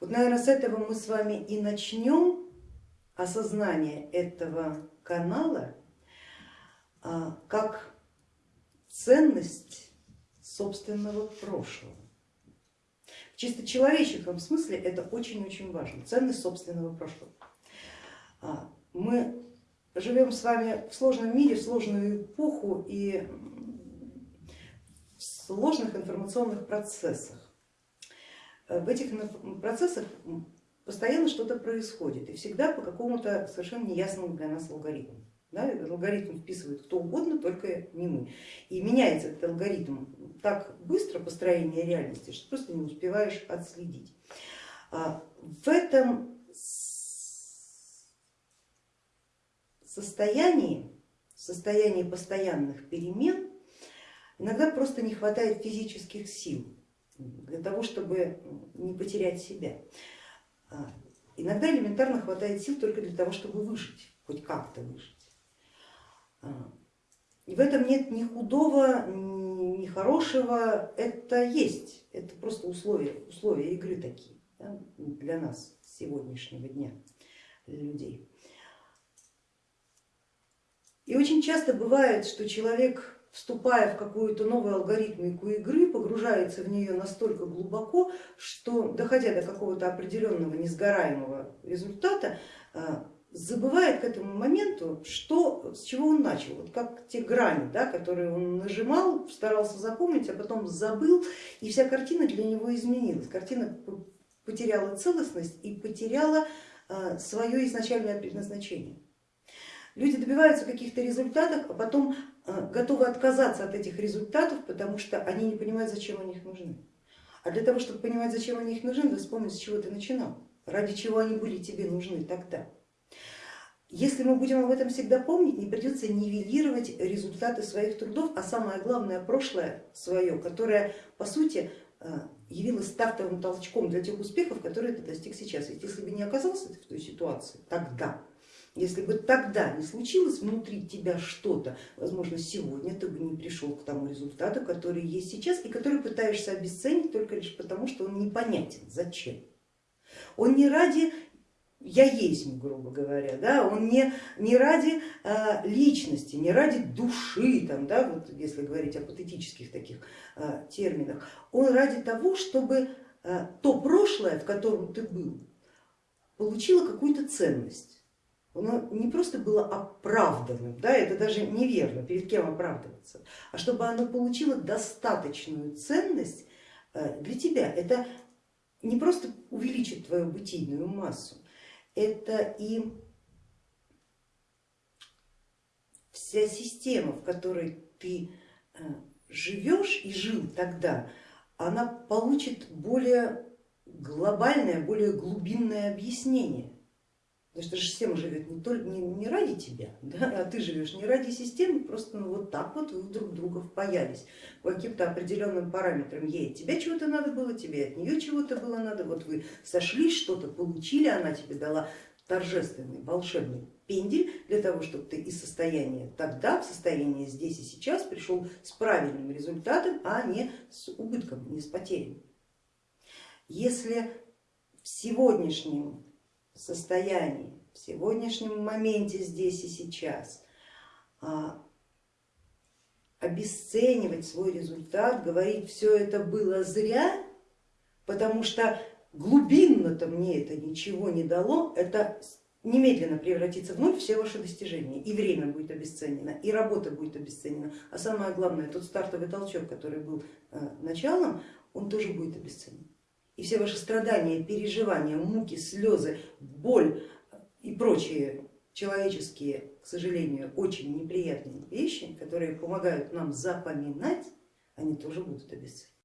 Вот, наверное, с этого мы с вами и начнем осознание этого канала а, как ценность собственного прошлого. В чисто человеческом смысле это очень-очень важно, ценность собственного прошлого. А, мы живем с вами в сложном мире, в сложную эпоху и в сложных информационных процессах. В этих процессах постоянно что-то происходит и всегда по какому-то совершенно неясному для нас алгоритму. Да, алгоритм вписывает кто угодно, только не мы. И меняется этот алгоритм так быстро построение реальности, что просто не успеваешь отследить. А, в этом состоянии, состоянии постоянных перемен, иногда просто не хватает физических сил для того, чтобы не потерять себя. А, иногда элементарно хватает сил только для того, чтобы выжить, хоть как-то выжить. А, и в этом нет ни худого, ни хорошего, это есть, это просто условия, условия игры такие да, для нас сегодняшнего дня, для людей. И очень часто бывает, что человек, вступая в какую-то новую алгоритмику игры, погружается в нее настолько глубоко, что доходя до какого-то определенного несгораемого результата, а, забывает к этому моменту, что, с чего он начал, вот как те грани, да, которые он нажимал, старался запомнить, а потом забыл, и вся картина для него изменилась. Картина потеряла целостность и потеряла а, свое изначальное предназначение. Люди добиваются каких-то результатов, а потом а, готовы отказаться от этих результатов, потому что они не понимают, зачем они их нужны. А для того, чтобы понимать, зачем они их нужны, надо вспомнить, с чего ты начинал, ради чего они были тебе нужны тогда. Если мы будем об этом всегда помнить, не придется нивелировать результаты своих трудов, а самое главное прошлое свое, которое по сути э, явилось стартовым толчком для тех успехов, которые ты достиг сейчас. Ведь если бы не оказался ты в той ситуации тогда, если бы тогда не случилось внутри тебя что-то, возможно, сегодня ты бы не пришел к тому результату, который есть сейчас и который пытаешься обесценить только лишь потому, что он непонятен. Зачем? Он не ради я есть, грубо говоря, да, он не, не ради э, личности, не ради души, там, да, вот если говорить о патетических таких э, терминах, он ради того, чтобы э, то прошлое, в котором ты был, получило какую-то ценность. Оно не просто было оправданным, да, это даже неверно, перед кем оправдываться, а чтобы оно получило достаточную ценность для тебя. Это не просто увеличит твою бытийную массу, это и вся система, в которой ты э, живешь и жил тогда, она получит более глобальное, более глубинное объяснение. Потому что система живет не, только, не, не ради тебя, да, а ты живешь не ради системы, просто ну, вот так вот вы друг друга впаялись по каким-то определенным параметрам. Ей от тебя чего-то надо было, тебе от нее чего-то было надо, вот вы сошлись, что-то получили, она тебе дала торжественный волшебный пендель для того, чтобы ты из состояния тогда в состояние здесь и сейчас пришел с правильным результатом, а не с убытком, не с потерей. Если в сегодняшнем состоянии, в сегодняшнем моменте здесь и сейчас а, обесценивать свой результат, говорить все это было зря, потому что глубинно-то мне это ничего не дало, это немедленно превратится в ноль все ваши достижения, и время будет обесценено, и работа будет обесценена, а самое главное, тот стартовый толчок, который был э, началом, он тоже будет обесценен и все ваши страдания, переживания, муки, слезы, боль и прочие человеческие, к сожалению, очень неприятные вещи, которые помогают нам запоминать, они тоже будут обесценены.